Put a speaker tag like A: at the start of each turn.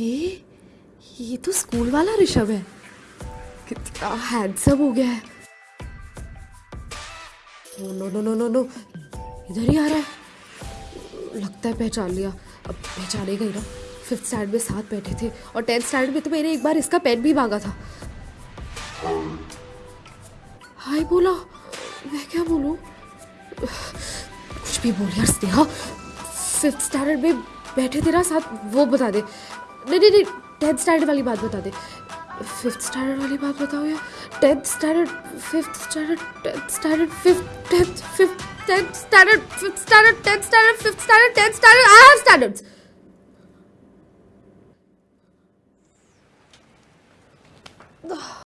A: ये ये तो स्कूल वाला ऋषभ है। कितना हैंडसम हो गया है। No no no no no इधर ही आ रहा है। लगता है पहचान लिया। अब पहचानेगा ही ना। फिफ्थ स्टैंड में साथ बैठे थे। और टेंथ स्टैंड में तो मैंने एक बार इसका पेन भी मांगा था। हाय बोला। मैं क्या बोलूँ? कुछ भी बोल यार स्नेहा। फिफ्थ स्टैंडर्ड में बैठे थे ना साथ वो बता दे। नहीं नहीं टेंथ स्टैंडर्ड वाली बात बता दे। फिफ्थ स्टैंडर्ड वाली बात बताओ यार। Tenth standard fifth standard tenth standard fifth tenth fifth tenth standard fifth standard tenth standard fifth standard tenth standard I have standards